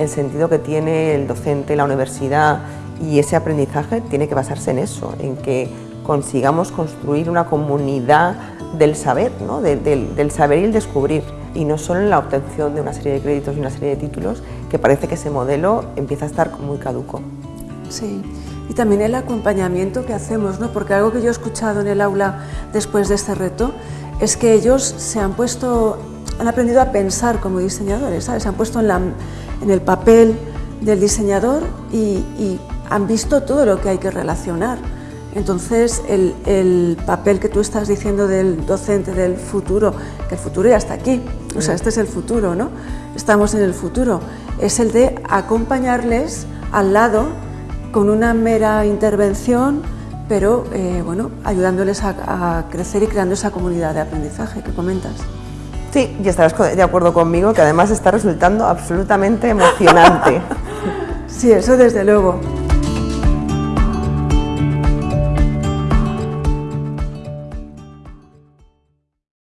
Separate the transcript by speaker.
Speaker 1: el sentido que tiene el docente, la universidad y ese aprendizaje tiene que basarse en eso, en que consigamos construir una comunidad del saber, ¿no? del, saber y el descubrir, y no solo en la obtención de una serie de créditos y una serie de títulos, que parece que ese modelo empieza a estar muy caduco.
Speaker 2: Sí, y también el acompañamiento que hacemos, ¿no? porque algo que yo he escuchado en el aula después de este reto es que ellos se han puesto, han aprendido a pensar como diseñadores, ¿sabes? se han puesto en, la, en el papel del diseñador y, y han visto todo lo que hay que relacionar. Entonces, el, papel que tú estás diciendo del docente del futuro, que el futuro ya está aquí, o sea, este es el futuro, ¿no? Estamos en el futuro, es el de acompañarles al lado con una mera intervención, pero eh, bueno, ayudándoles a, crecer y creando esa comunidad de aprendizaje que comentas.
Speaker 1: Sí, y estarás de acuerdo conmigo que además está resultando absolutamente emocionante.
Speaker 2: sí, eso desde luego.